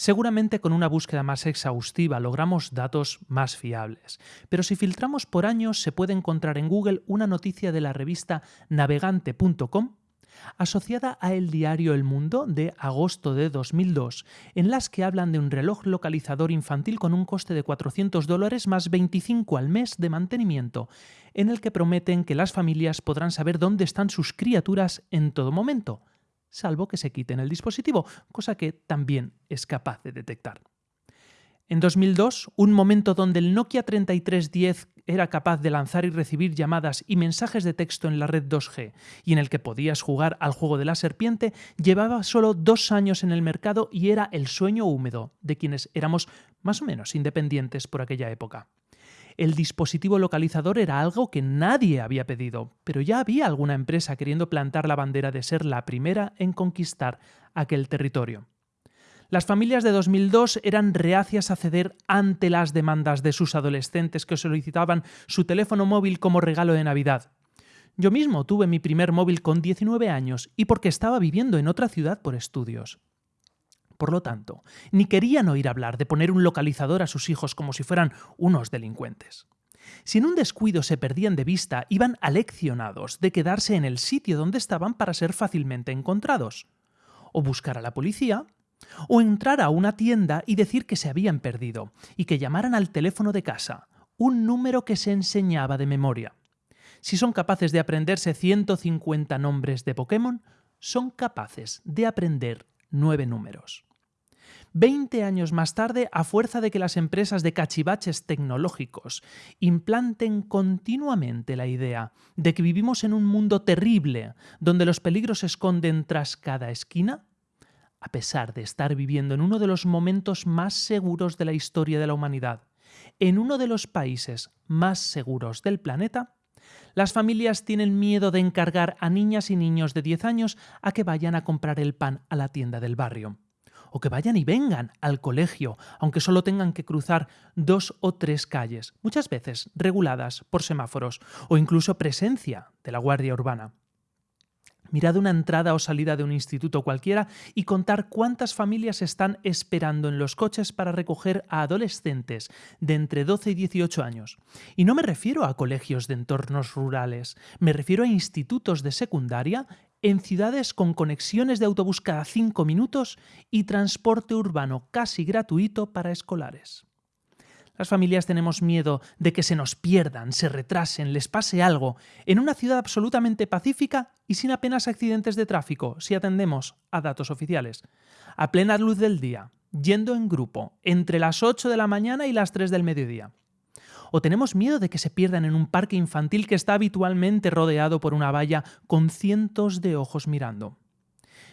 Seguramente con una búsqueda más exhaustiva logramos datos más fiables, pero si filtramos por años se puede encontrar en Google una noticia de la revista navegante.com asociada a el diario El Mundo de agosto de 2002, en las que hablan de un reloj localizador infantil con un coste de 400 dólares más 25 al mes de mantenimiento, en el que prometen que las familias podrán saber dónde están sus criaturas en todo momento, salvo que se quiten el dispositivo, cosa que también es capaz de detectar. En 2002, un momento donde el Nokia 3310 era capaz de lanzar y recibir llamadas y mensajes de texto en la red 2G y en el que podías jugar al juego de la serpiente, llevaba solo dos años en el mercado y era el sueño húmedo de quienes éramos más o menos independientes por aquella época. El dispositivo localizador era algo que nadie había pedido, pero ya había alguna empresa queriendo plantar la bandera de ser la primera en conquistar aquel territorio. Las familias de 2002 eran reacias a ceder ante las demandas de sus adolescentes que solicitaban su teléfono móvil como regalo de Navidad. Yo mismo tuve mi primer móvil con 19 años y porque estaba viviendo en otra ciudad por estudios. Por lo tanto, ni querían oír hablar de poner un localizador a sus hijos como si fueran unos delincuentes. Si en un descuido se perdían de vista, iban aleccionados de quedarse en el sitio donde estaban para ser fácilmente encontrados. O buscar a la policía, o entrar a una tienda y decir que se habían perdido, y que llamaran al teléfono de casa, un número que se enseñaba de memoria. Si son capaces de aprenderse 150 nombres de Pokémon, son capaces de aprender nueve números. Veinte años más tarde, a fuerza de que las empresas de cachivaches tecnológicos implanten continuamente la idea de que vivimos en un mundo terrible, donde los peligros se esconden tras cada esquina, a pesar de estar viviendo en uno de los momentos más seguros de la historia de la humanidad, en uno de los países más seguros del planeta, las familias tienen miedo de encargar a niñas y niños de 10 años a que vayan a comprar el pan a la tienda del barrio o que vayan y vengan al colegio, aunque solo tengan que cruzar dos o tres calles, muchas veces reguladas por semáforos o incluso presencia de la Guardia Urbana. Mirad una entrada o salida de un instituto cualquiera y contar cuántas familias están esperando en los coches para recoger a adolescentes de entre 12 y 18 años. Y no me refiero a colegios de entornos rurales, me refiero a institutos de secundaria en ciudades con conexiones de autobús cada cinco minutos y transporte urbano casi gratuito para escolares. Las familias tenemos miedo de que se nos pierdan, se retrasen, les pase algo, en una ciudad absolutamente pacífica y sin apenas accidentes de tráfico, si atendemos a datos oficiales. A plena luz del día, yendo en grupo, entre las 8 de la mañana y las 3 del mediodía o tenemos miedo de que se pierdan en un parque infantil que está habitualmente rodeado por una valla con cientos de ojos mirando.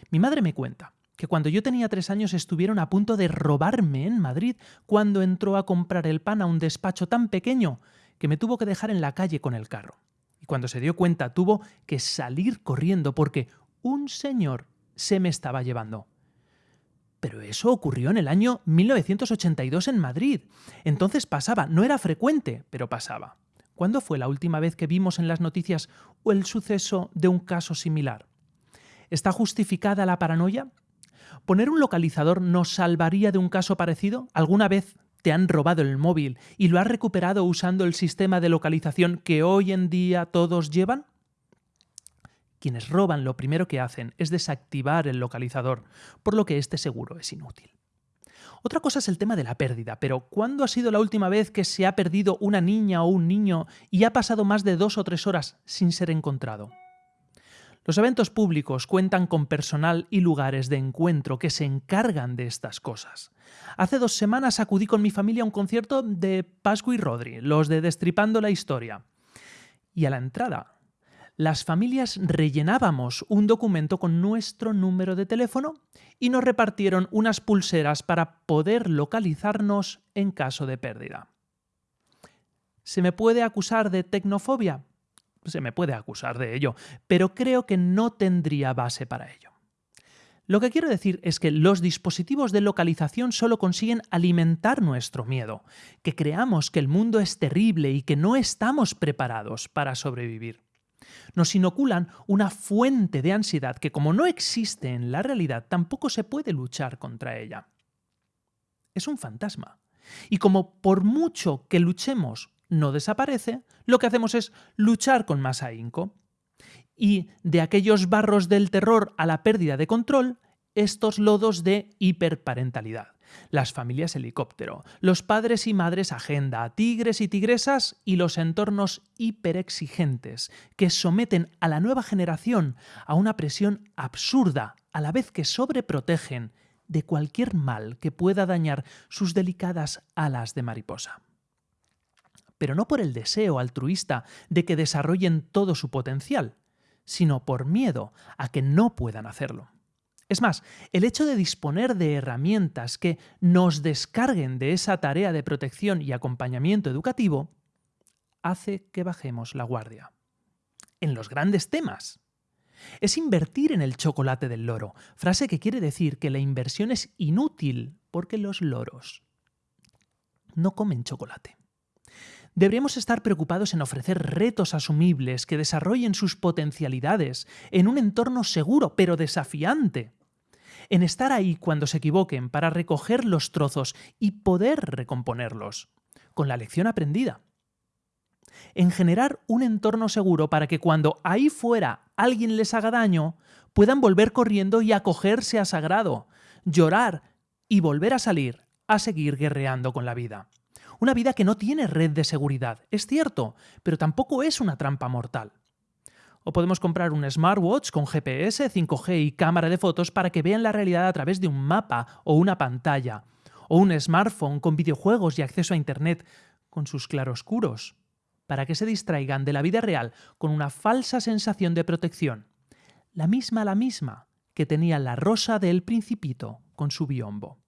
Mi madre me cuenta que cuando yo tenía tres años estuvieron a punto de robarme en Madrid cuando entró a comprar el pan a un despacho tan pequeño que me tuvo que dejar en la calle con el carro. Y cuando se dio cuenta tuvo que salir corriendo porque un señor se me estaba llevando. Pero eso ocurrió en el año 1982 en Madrid. Entonces pasaba, no era frecuente, pero pasaba. ¿Cuándo fue la última vez que vimos en las noticias el suceso de un caso similar? ¿Está justificada la paranoia? ¿Poner un localizador nos salvaría de un caso parecido? ¿Alguna vez te han robado el móvil y lo has recuperado usando el sistema de localización que hoy en día todos llevan? Quienes roban lo primero que hacen es desactivar el localizador, por lo que este seguro es inútil. Otra cosa es el tema de la pérdida, pero ¿cuándo ha sido la última vez que se ha perdido una niña o un niño y ha pasado más de dos o tres horas sin ser encontrado? Los eventos públicos cuentan con personal y lugares de encuentro que se encargan de estas cosas. Hace dos semanas acudí con mi familia a un concierto de Pascu y Rodri, los de Destripando la Historia. Y a la entrada las familias rellenábamos un documento con nuestro número de teléfono y nos repartieron unas pulseras para poder localizarnos en caso de pérdida. ¿Se me puede acusar de tecnofobia? Se me puede acusar de ello, pero creo que no tendría base para ello. Lo que quiero decir es que los dispositivos de localización solo consiguen alimentar nuestro miedo, que creamos que el mundo es terrible y que no estamos preparados para sobrevivir nos inoculan una fuente de ansiedad que como no existe en la realidad, tampoco se puede luchar contra ella. es un fantasma. Y como por mucho que luchemos no desaparece, lo que hacemos es luchar con más ahínco. Y de aquellos barros del terror a la pérdida de control, estos lodos de hiperparentalidad. Las familias helicóptero, los padres y madres agenda, tigres y tigresas y los entornos hiperexigentes que someten a la nueva generación a una presión absurda a la vez que sobreprotegen de cualquier mal que pueda dañar sus delicadas alas de mariposa. Pero no por el deseo altruista de que desarrollen todo su potencial, sino por miedo a que no puedan hacerlo. Es más, el hecho de disponer de herramientas que nos descarguen de esa tarea de protección y acompañamiento educativo hace que bajemos la guardia. En los grandes temas. Es invertir en el chocolate del loro, frase que quiere decir que la inversión es inútil porque los loros no comen chocolate. Deberíamos estar preocupados en ofrecer retos asumibles que desarrollen sus potencialidades en un entorno seguro pero desafiante. En estar ahí cuando se equivoquen para recoger los trozos y poder recomponerlos, con la lección aprendida en generar un entorno seguro para que cuando ahí fuera alguien les haga daño, puedan volver corriendo y acogerse a sagrado, llorar y volver a salir a seguir guerreando con la vida. Una vida que no tiene red de seguridad, es cierto, pero tampoco es una trampa mortal. O podemos comprar un smartwatch con GPS, 5G y cámara de fotos para que vean la realidad a través de un mapa o una pantalla. O un smartphone con videojuegos y acceso a Internet con sus claroscuros para que se distraigan de la vida real con una falsa sensación de protección, la misma la misma que tenía la rosa del principito con su biombo.